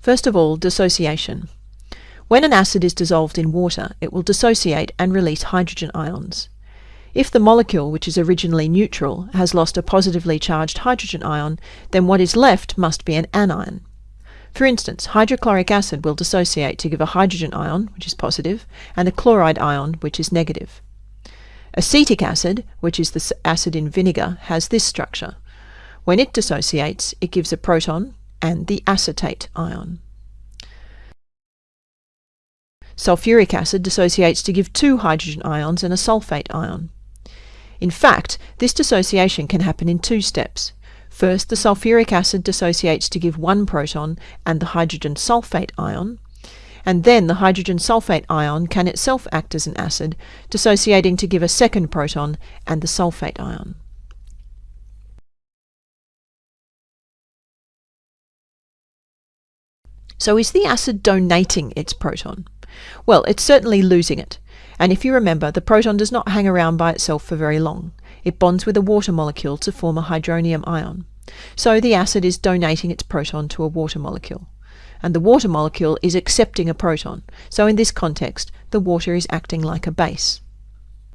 First of all, dissociation. When an acid is dissolved in water, it will dissociate and release hydrogen ions. If the molecule, which is originally neutral, has lost a positively charged hydrogen ion, then what is left must be an anion. For instance, hydrochloric acid will dissociate to give a hydrogen ion, which is positive, and a chloride ion, which is negative. Acetic acid, which is the acid in vinegar, has this structure. When it dissociates, it gives a proton and the acetate ion. Sulfuric acid dissociates to give two hydrogen ions and a sulfate ion. In fact, this dissociation can happen in two steps. First, the sulfuric acid dissociates to give one proton and the hydrogen sulfate ion, and then the hydrogen sulfate ion can itself act as an acid, dissociating to give a second proton and the sulfate ion. So is the acid donating its proton? Well, it's certainly losing it. And if you remember, the proton does not hang around by itself for very long. It bonds with a water molecule to form a hydronium ion. So the acid is donating its proton to a water molecule. And the water molecule is accepting a proton. So in this context, the water is acting like a base.